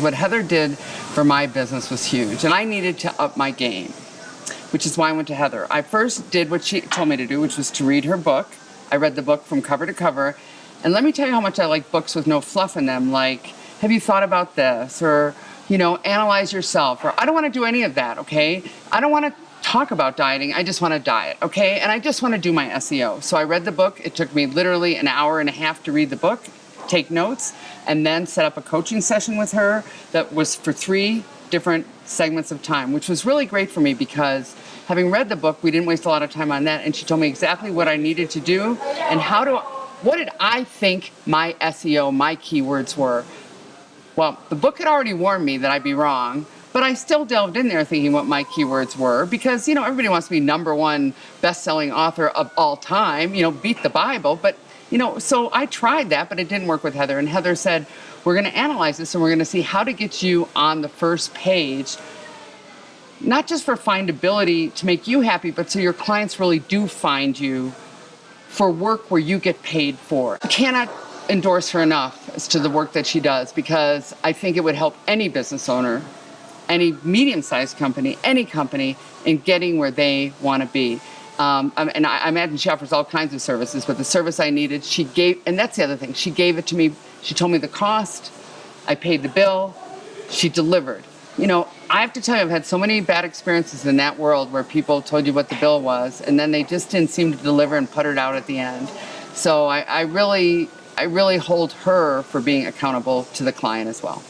What Heather did for my business was huge, and I needed to up my game, which is why I went to Heather. I first did what she told me to do, which was to read her book. I read the book from cover to cover, and let me tell you how much I like books with no fluff in them, like, have you thought about this? Or, you know, analyze yourself. Or, I don't want to do any of that, okay? I don't want to talk about dieting. I just want to diet, okay? And I just want to do my SEO. So I read the book. It took me literally an hour and a half to read the book, take notes, and then set up a coaching session with her that was for three different segments of time, which was really great for me because having read the book, we didn't waste a lot of time on that. And she told me exactly what I needed to do and how to, what did I think my SEO, my keywords were. Well, the book had already warned me that I'd be wrong, but I still delved in there thinking what my keywords were because, you know, everybody wants to be number one best-selling author of all time, you know, beat the Bible. But, you know, so I tried that, but it didn't work with Heather. And Heather said, we're going to analyze this and we're going to see how to get you on the first page not just for findability to make you happy, but so your clients really do find you for work where you get paid for. I cannot endorse her enough as to the work that she does because I think it would help any business owner any medium-sized company, any company, in getting where they want to be. Um, and I, imagine she offers all kinds of services, but the service I needed, she gave, and that's the other thing, she gave it to me, she told me the cost, I paid the bill, she delivered. You know, I have to tell you, I've had so many bad experiences in that world where people told you what the bill was, and then they just didn't seem to deliver and put it out at the end. So I, I really, I really hold her for being accountable to the client as well.